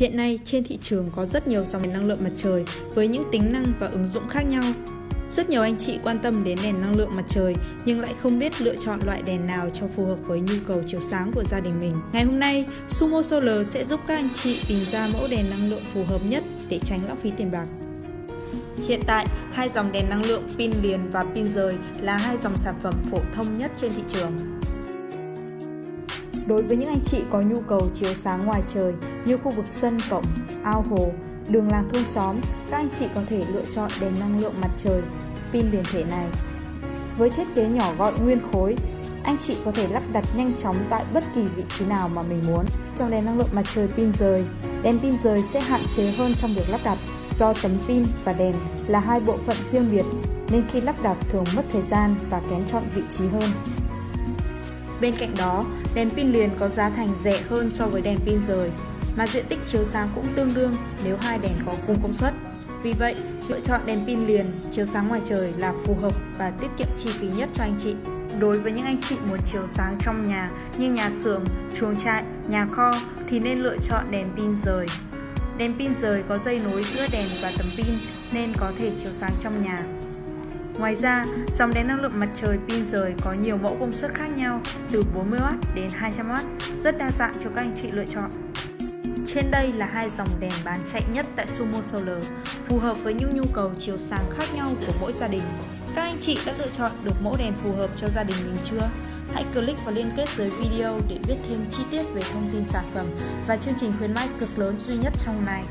Hiện nay trên thị trường có rất nhiều dòng đèn năng lượng mặt trời với những tính năng và ứng dụng khác nhau. Rất nhiều anh chị quan tâm đến đèn năng lượng mặt trời nhưng lại không biết lựa chọn loại đèn nào cho phù hợp với nhu cầu chiếu sáng của gia đình mình. Ngày hôm nay, Sumo Solar sẽ giúp các anh chị tìm ra mẫu đèn năng lượng phù hợp nhất để tránh lãng phí tiền bạc. Hiện tại, hai dòng đèn năng lượng pin liền và pin rời là hai dòng sản phẩm phổ thông nhất trên thị trường. Đối với những anh chị có nhu cầu chiếu sáng ngoài trời như khu vực sân cổng, ao hồ, đường làng thôn xóm, các anh chị có thể lựa chọn đèn năng lượng mặt trời, pin liền thể này. Với thiết kế nhỏ gọn nguyên khối, anh chị có thể lắp đặt nhanh chóng tại bất kỳ vị trí nào mà mình muốn. Trong đèn năng lượng mặt trời pin rời, đèn pin rời sẽ hạn chế hơn trong việc lắp đặt do tấm pin và đèn là hai bộ phận riêng biệt nên khi lắp đặt thường mất thời gian và kén chọn vị trí hơn. Bên cạnh đó, đèn pin liền có giá thành rẻ hơn so với đèn pin rời, mà diện tích chiếu sáng cũng tương đương nếu hai đèn có cùng công suất. Vì vậy, lựa chọn đèn pin liền chiếu sáng ngoài trời là phù hợp và tiết kiệm chi phí nhất cho anh chị. Đối với những anh chị muốn chiếu sáng trong nhà như nhà xưởng, chuồng trại, nhà kho thì nên lựa chọn đèn pin rời. Đèn pin rời có dây nối giữa đèn và tấm pin nên có thể chiếu sáng trong nhà. Ngoài ra, dòng đèn năng lượng mặt trời pin rời có nhiều mẫu công suất khác nhau từ 40W đến 200W, rất đa dạng cho các anh chị lựa chọn. Trên đây là hai dòng đèn bán chạy nhất tại Sumo Solar, phù hợp với những nhu cầu chiếu sáng khác nhau của mỗi gia đình. Các anh chị đã lựa chọn được mẫu đèn phù hợp cho gia đình mình chưa? Hãy click vào liên kết dưới video để biết thêm chi tiết về thông tin sản phẩm và chương trình khuyến mãi cực lớn duy nhất trong này.